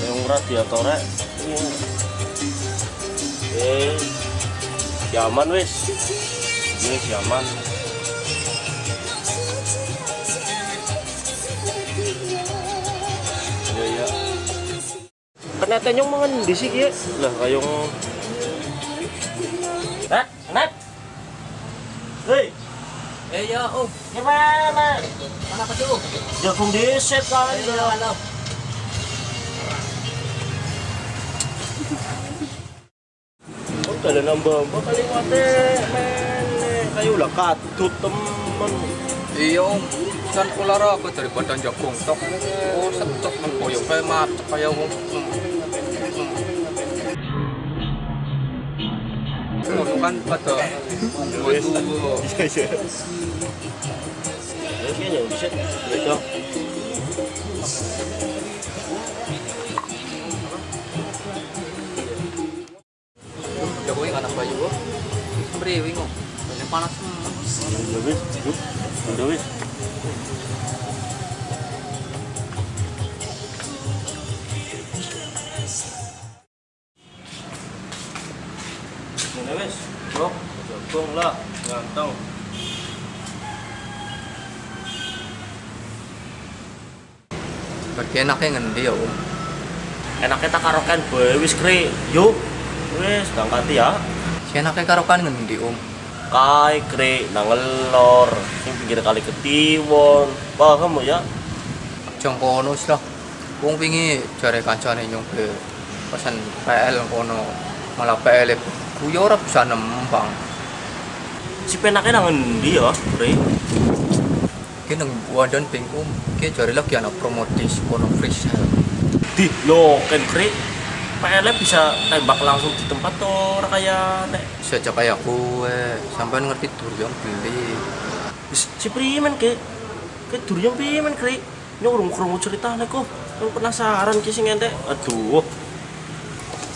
Yung radiatornya. Eh, siaman wis. Ini siaman. Ya ya. Kenapa nyong mangan di sini ya? Lah kayong Nat, ya, oh. gimana? Mana? Jagung diset kan? Eh, ya, ano? Oh, dala ng bamba kaliwate, men. Kayo lah katut temen. Iya, om. San ulara ako daripada jagung tok. Oh, secok man koyo kayak macet kayak om. Ngono kan pada. Iya, iya. Ya. Jagungnya anak bayu oh. Brewing oh. Ini panas. Udah wis, Udah wis. Wis. Bro, jagung lah, ganteng. Bagi enaknya ngendi ya om. Enaknya tak karokan bae wis kre. Yuk. Wis, berangkat ya. Si enaknya karokan ngendi om. Kai kre nangelor sing pinggir kali ketiwon. Paham ya? Jong kono sih lah. Wong wingi jare kancane nyong ke pesan PL kono malah PL ku yo ora bisa nembang. Si penaknya nang endi ya, Kre? Ki nang wadon ping om, ki jare lagi ana promotis kono free sale. Di lo kan Kre. PL bisa tembak langsung di tempat tuh kayak nek Sejak kayak kue, sampai ngerti durian beli. Wis, si primen ke ke durian primen Kre. Nyong urung krungu ceritane kok. Penasaran ki sing ente. Aduh.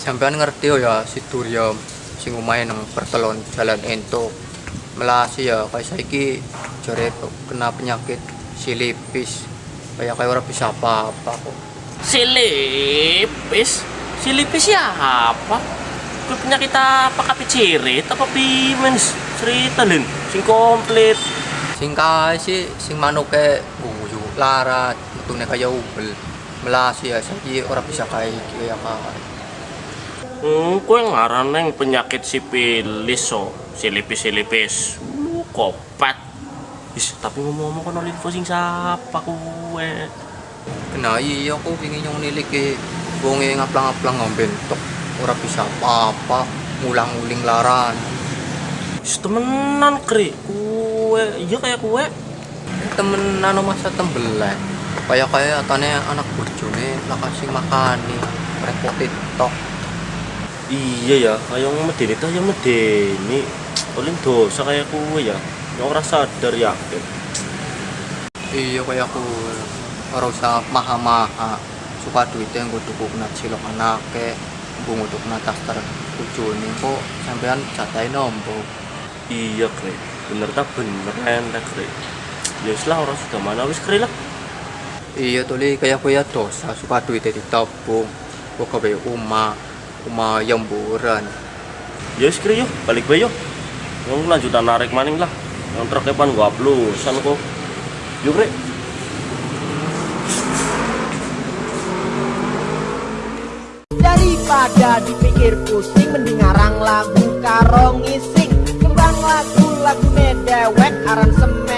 Sampean ngerti oh ya si Durya sing omahe nang pertelon jalan ento. Melasi ya kayak saiki jare kena penyakit silipis. Kayak kayak ora bisa apa-apa kok. Silipis. Silipis siapa? Kue penyakit apa kapi cirit apa pimens cerita lin sing komplit Sing kae sih sing manuke guyu larat, metune kaya ubel. Melasi ya saiki ora bisa kayak iki ya kae. Hmm, kue ngaran neng penyakit sipilis so. Silipis silipis lu kopat. Is, tapi ngomong-ngomong kan info sing siapa kue? Kena iya aku pingin yung niliki. Bungi ngaplang-ngaplang ng bentok Ora bisa apa-apa. Ngulang-uling laran. Is, temenan kri. Kue. Iya kayak kue. Temen ano masa tembelan Kaya kaya atane anak burjone Lakasing makani. Repotit tok iya ya kayak medeni tuh yang medeni. Paling dosa kayak kue ya. Yang ora sadar yakin Iya kaya aku. Ora usah maha-maha. Suka duitnya yang gue kena cilok anake Gue ngutuk kena taster Ujuni kok sampean catai nombok iya kri bener tak bener enak kri ya lah orang sudah mana. Wis kri lah Iya tuli. Kaya kuya dosa. Suka duitnya ditabung. Kok kabe uma uma yang buran ya wis kri yuk balik bae yuk yang lanjutan narik maning lah. Yang truk depan gua uploadan kok. Yuk kri. Daripada dipikir pusing Mending ngarang lagu karo ngising. Kembang lagu lagu dewek aran semen